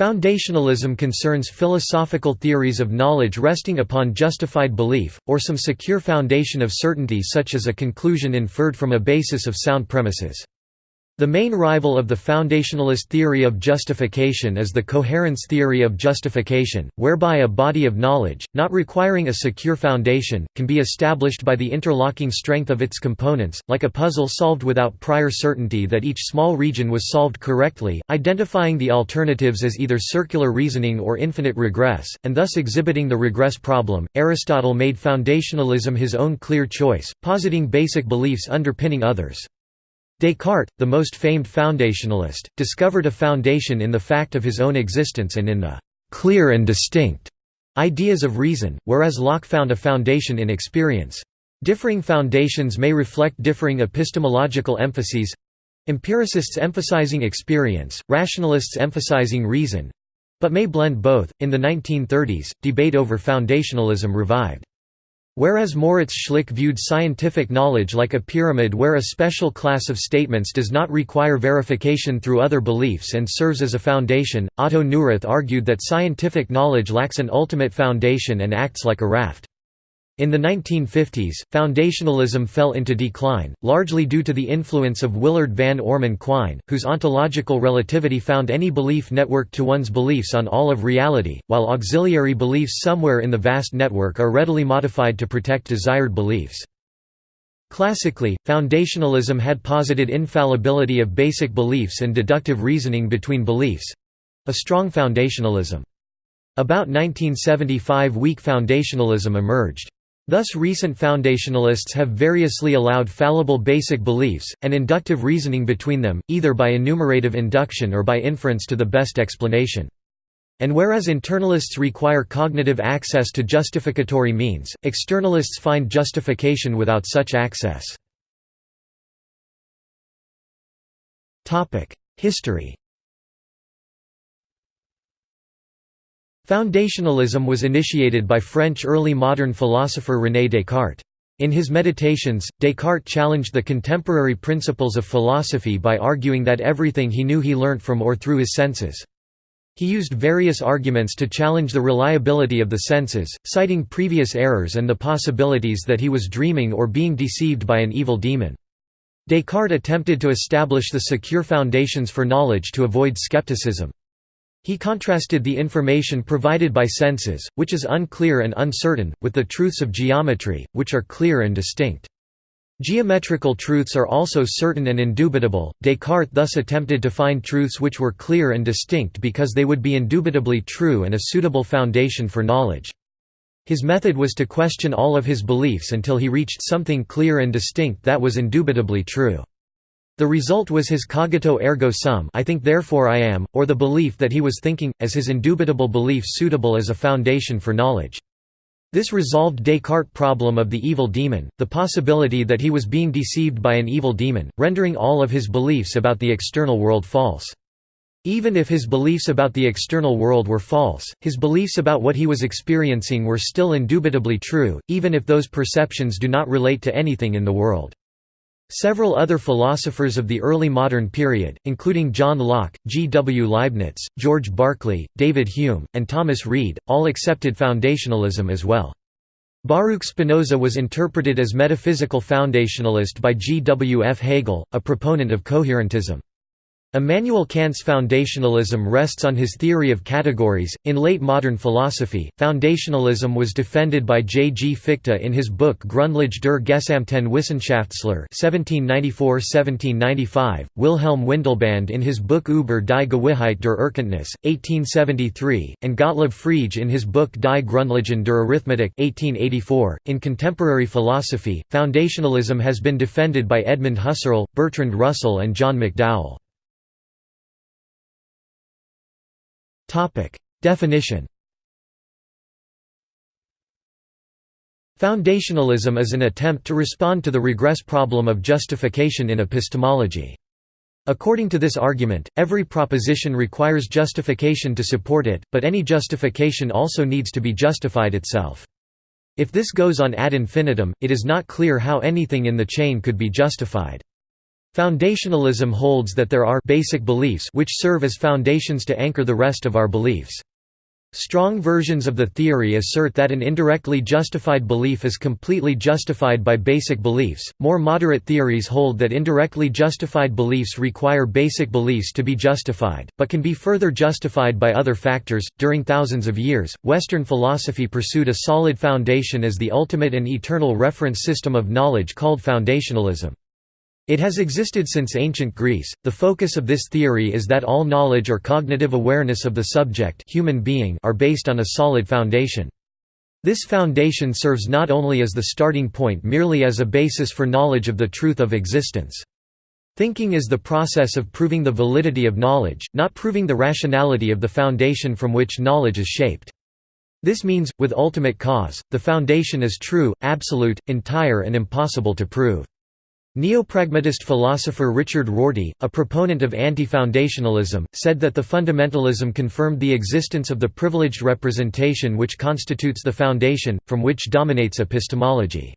Foundationalism concerns philosophical theories of knowledge resting upon justified belief, or some secure foundation of certainty such as a conclusion inferred from a basis of sound premises. The main rival of the foundationalist theory of justification is the coherence theory of justification, whereby a body of knowledge, not requiring a secure foundation, can be established by the interlocking strength of its components, like a puzzle solved without prior certainty that each small region was solved correctly, identifying the alternatives as either circular reasoning or infinite regress, and thus exhibiting the regress problem. Aristotle made foundationalism his own clear choice, positing basic beliefs underpinning others. Descartes, the most famed foundationalist, discovered a foundation in the fact of his own existence and in the «clear and distinct» ideas of reason, whereas Locke found a foundation in experience. Differing foundations may reflect differing epistemological emphases empiricists emphasizing experience, rationalists emphasizing reason but may blend both. In the 1930s, debate over foundationalism revived. Whereas Moritz Schlick viewed scientific knowledge like a pyramid where a special class of statements does not require verification through other beliefs and serves as a foundation, Otto Neurath argued that scientific knowledge lacks an ultimate foundation and acts like a raft. In the 1950s, foundationalism fell into decline, largely due to the influence of Willard Van Orman Quine, whose ontological relativity found any belief network to one's beliefs on all of reality, while auxiliary beliefs somewhere in the vast network are readily modified to protect desired beliefs. Classically, foundationalism had posited infallibility of basic beliefs and deductive reasoning between beliefs—a strong foundationalism. About 1975 weak foundationalism emerged. Thus recent foundationalists have variously allowed fallible basic beliefs, and inductive reasoning between them, either by enumerative induction or by inference to the best explanation. And whereas internalists require cognitive access to justificatory means, externalists find justification without such access. History Foundationalism was initiated by French early modern philosopher René Descartes. In his Meditations, Descartes challenged the contemporary principles of philosophy by arguing that everything he knew he learnt from or through his senses. He used various arguments to challenge the reliability of the senses, citing previous errors and the possibilities that he was dreaming or being deceived by an evil demon. Descartes attempted to establish the secure foundations for knowledge to avoid skepticism. He contrasted the information provided by senses, which is unclear and uncertain, with the truths of geometry, which are clear and distinct. Geometrical truths are also certain and indubitable. Descartes thus attempted to find truths which were clear and distinct because they would be indubitably true and a suitable foundation for knowledge. His method was to question all of his beliefs until he reached something clear and distinct that was indubitably true. The result was his cogito ergo sum I think therefore I am, or the belief that he was thinking, as his indubitable belief suitable as a foundation for knowledge. This resolved Descartes' problem of the evil demon, the possibility that he was being deceived by an evil demon, rendering all of his beliefs about the external world false. Even if his beliefs about the external world were false, his beliefs about what he was experiencing were still indubitably true, even if those perceptions do not relate to anything in the world. Several other philosophers of the early modern period, including John Locke, G. W. Leibniz, George Berkeley, David Hume, and Thomas Reid, all accepted foundationalism as well. Baruch Spinoza was interpreted as metaphysical foundationalist by G. W. F. Hegel, a proponent of coherentism. Immanuel Kant's foundationalism rests on his theory of categories. In late modern philosophy, foundationalism was defended by J. G. Fichte in his book Grundlage der gesamten Wissenschaftslehre (1794–1795), Wilhelm Windelband in his book Über die Gewissheit der Erkenntnis (1873), and Gottlob Frege in his book Die Grundlagen der Arithmetik (1884). In contemporary philosophy, foundationalism has been defended by Edmund Husserl, Bertrand Russell, and John McDowell. Topic: Definition. Foundationalism is an attempt to respond to the regress problem of justification in epistemology. According to this argument, every proposition requires justification to support it, but any justification also needs to be justified itself. If this goes on ad infinitum, it is not clear how anything in the chain could be justified. Foundationalism holds that there are basic beliefs which serve as foundations to anchor the rest of our beliefs. Strong versions of the theory assert that an indirectly justified belief is completely justified by basic beliefs. More moderate theories hold that indirectly justified beliefs require basic beliefs to be justified, but can be further justified by other factors. During thousands of years, Western philosophy pursued a solid foundation as the ultimate and eternal reference system of knowledge called foundationalism. It has existed since ancient Greece. The focus of this theory is that all knowledge or cognitive awareness of the subject human being are based on a solid foundation. This foundation serves not only as the starting point merely as a basis for knowledge of the truth of existence. Thinking is the process of proving the validity of knowledge, not proving the rationality of the foundation from which knowledge is shaped. This means, with ultimate cause, the foundation is true, absolute, entire and impossible to prove. Neopragmatist philosopher Richard Rorty, a proponent of anti-foundationalism, said that the fundamentalism confirmed the existence of the privileged representation which constitutes the foundation, from which dominates epistemology.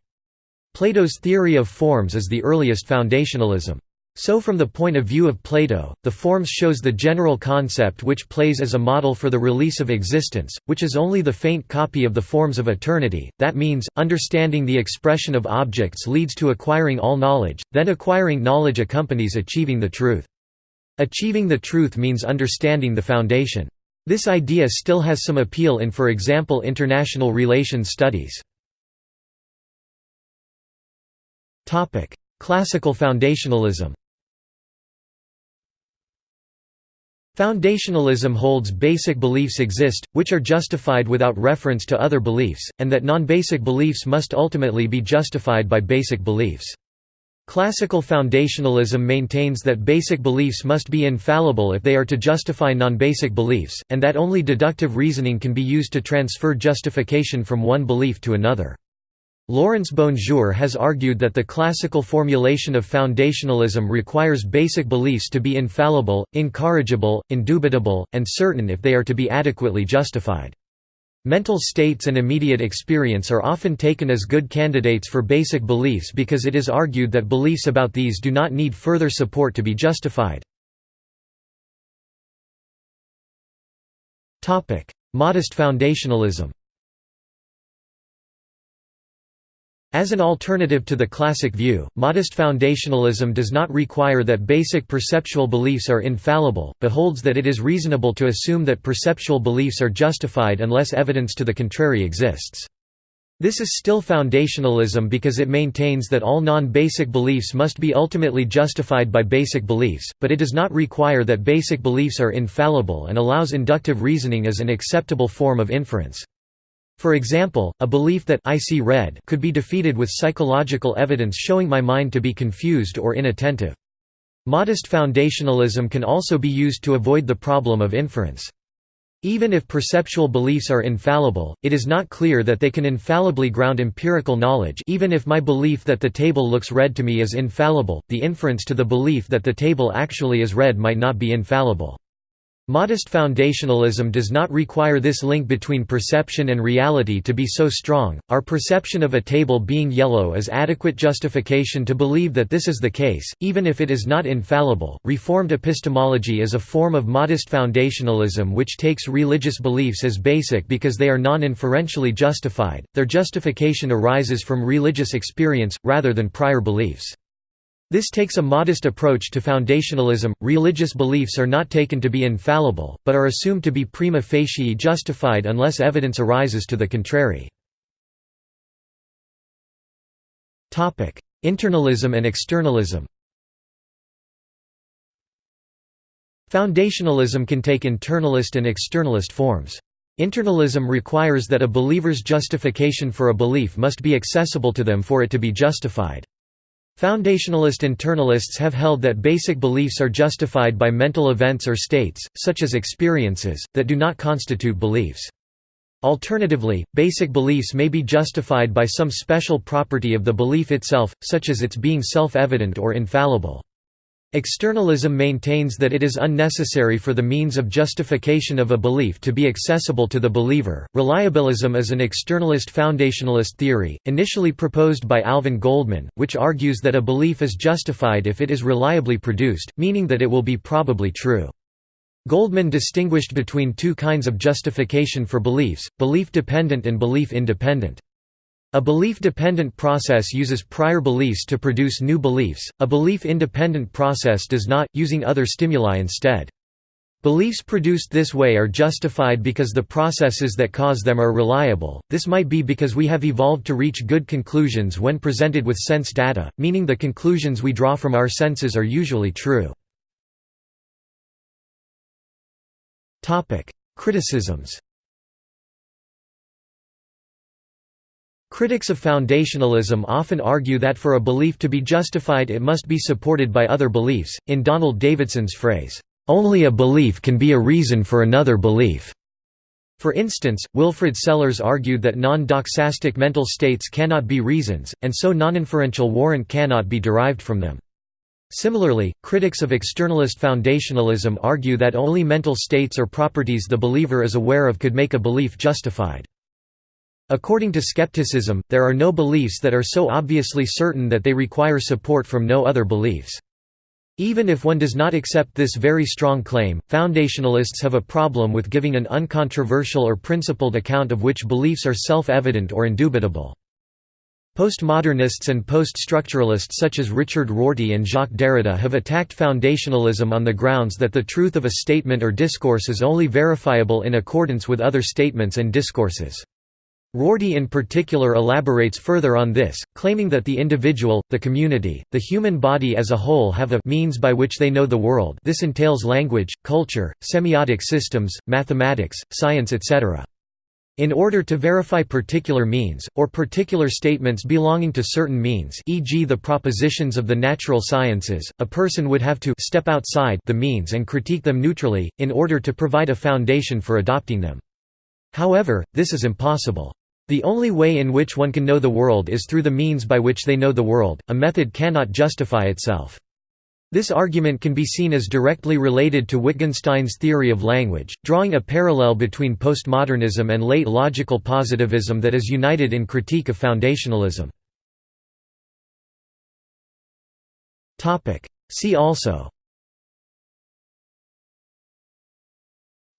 Plato's theory of forms is the earliest foundationalism. So from the point of view of Plato, the forms shows the general concept which plays as a model for the release of existence, which is only the faint copy of the forms of eternity, that means, understanding the expression of objects leads to acquiring all knowledge, then acquiring knowledge accompanies achieving the truth. Achieving the truth means understanding the foundation. This idea still has some appeal in for example international relations studies. Classical foundationalism Foundationalism holds basic beliefs exist, which are justified without reference to other beliefs, and that non-basic beliefs must ultimately be justified by basic beliefs. Classical foundationalism maintains that basic beliefs must be infallible if they are to justify non-basic beliefs, and that only deductive reasoning can be used to transfer justification from one belief to another. Laurence BonJour has argued that the classical formulation of foundationalism requires basic beliefs to be infallible, incorrigible, indubitable, and certain if they are to be adequately justified. Mental states and immediate experience are often taken as good candidates for basic beliefs because it is argued that beliefs about these do not need further support to be justified. Modest foundationalism As an alternative to the classic view, modest foundationalism does not require that basic perceptual beliefs are infallible, but holds that it is reasonable to assume that perceptual beliefs are justified unless evidence to the contrary exists. This is still foundationalism because it maintains that all non-basic beliefs must be ultimately justified by basic beliefs, but it does not require that basic beliefs are infallible and allows inductive reasoning as an acceptable form of inference. For example, a belief that I see red could be defeated with psychological evidence showing my mind to be confused or inattentive. Modest foundationalism can also be used to avoid the problem of inference. Even if perceptual beliefs are infallible, it is not clear that they can infallibly ground empirical knowledge even if my belief that the table looks red to me is infallible, the inference to the belief that the table actually is red might not be infallible. Modest foundationalism does not require this link between perception and reality to be so strong. Our perception of a table being yellow is adequate justification to believe that this is the case, even if it is not infallible. Reformed epistemology is a form of modest foundationalism which takes religious beliefs as basic because they are non inferentially justified, their justification arises from religious experience, rather than prior beliefs. This takes a modest approach to foundationalism. Religious beliefs are not taken to be infallible, but are assumed to be prima facie justified unless evidence arises to the contrary. Topic: Internalism and externalism. Foundationalism can take internalist and externalist forms. Internalism requires that a believer's justification for a belief must be accessible to them for it to be justified. Foundationalist internalists have held that basic beliefs are justified by mental events or states, such as experiences, that do not constitute beliefs. Alternatively, basic beliefs may be justified by some special property of the belief itself, such as its being self-evident or infallible. Externalism maintains that it is unnecessary for the means of justification of a belief to be accessible to the believer. Reliabilism is an externalist foundationalist theory, initially proposed by Alvin Goldman, which argues that a belief is justified if it is reliably produced, meaning that it will be probably true. Goldman distinguished between two kinds of justification for beliefs, belief-dependent and belief-independent. A belief-dependent process uses prior beliefs to produce new beliefs, a belief-independent process does not, using other stimuli instead. Beliefs produced this way are justified because the processes that cause them are reliable, this might be because we have evolved to reach good conclusions when presented with sense data, meaning the conclusions we draw from our senses are usually true. Topic: Criticisms Critics of foundationalism often argue that for a belief to be justified it must be supported by other beliefs, in Donald Davidson's phrase, "...only a belief can be a reason for another belief." For instance, Wilfrid Sellars argued that non-doxastic mental states cannot be reasons, and so non-inferential warrant cannot be derived from them. Similarly, critics of externalist foundationalism argue that only mental states or properties the believer is aware of could make a belief justified. According to skepticism, there are no beliefs that are so obviously certain that they require support from no other beliefs. Even if one does not accept this very strong claim, foundationalists have a problem with giving an uncontroversial or principled account of which beliefs are self-evident or indubitable. Postmodernists and post-structuralists such as Richard Rorty and Jacques Derrida have attacked foundationalism on the grounds that the truth of a statement or discourse is only verifiable in accordance with other statements and discourses. Rorty in particular elaborates further on this, claiming that the individual, the community, the human body as a whole have a means by which they know the world this entails language, culture, semiotic systems, mathematics, science etc. In order to verify particular means, or particular statements belonging to certain means e.g. the propositions of the natural sciences, a person would have to step outside the means and critique them neutrally, in order to provide a foundation for adopting them. However, this is impossible. The only way in which one can know the world is through the means by which they know the world, a method cannot justify itself. This argument can be seen as directly related to Wittgenstein's theory of language, drawing a parallel between postmodernism and late logical positivism that is united in critique of foundationalism. See also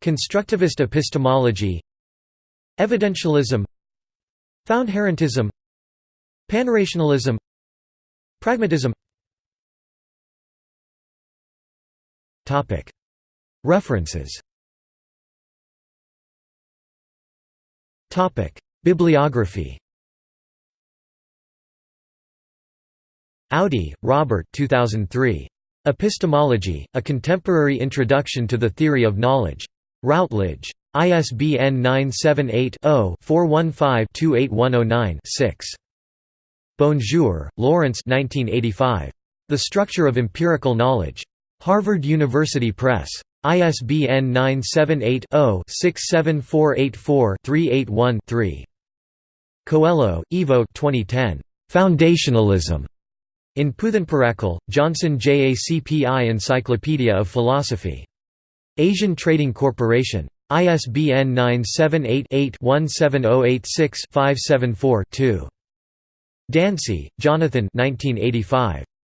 Constructivist epistemology Evidentialism Foundherentism Panrationalism. Pragmatism. References. Bibliography. Audi, Robert 2003. Epistemology, A Contemporary Introduction to the Theory of Knowledge. Routledge. ISBN 978-0-415-28109-6. BonJour, Laurence The Structure of Empirical Knowledge. Harvard University Press. ISBN 978-0-67484-381-3. Coelho, Ivo 2010. Foundationalism. In Puthenpurackal, Johnson JACPI Encyclopedia of Philosophy. Asian Trading Corporation. ISBN 978-17086574-2. Dancy, Jonathan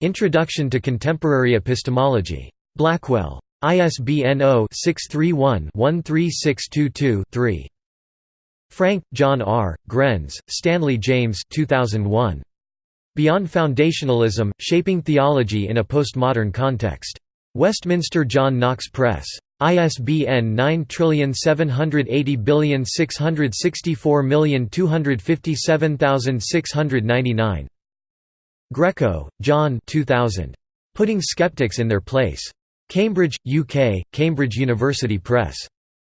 Introduction to Contemporary Epistemology. Blackwell. ISBN 0-631-13622-3. Franke, John R., Grenz, Stanley James 2001. Beyond Foundationalism, Shaping Theology in a Postmodern Context. Westminster John Knox Press. ISBN 9780664257699. Greco, John 2000. Putting Skeptics in Their Place. Cambridge, UK, Cambridge University Press.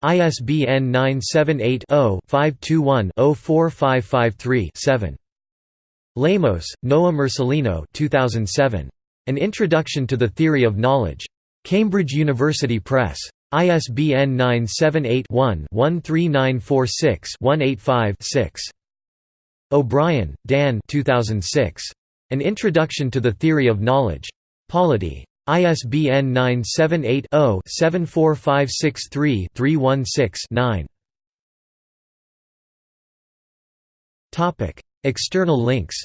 ISBN 978-0-521-04553-7. Lemos, Noah Marcelino 2007. An Introduction to the Theory of Knowledge. Cambridge University Press. ISBN 978-1-13946-185-6. O'Brien, Dan 2006. An Introduction to the Theory of Knowledge. Polity. ISBN 978 0 74563 316 External links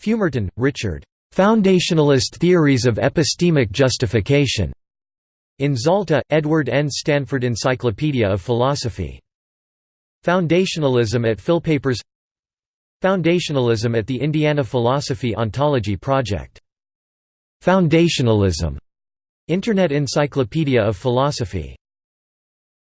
Fumerton, Richard. Foundationalist Theories of Epistemic Justification. In Zalta, Edward N. Stanford Encyclopedia of Philosophy. Foundationalism at Philpapers Foundationalism at the Indiana Philosophy Ontology Project. Foundationalism. Internet Encyclopedia of Philosophy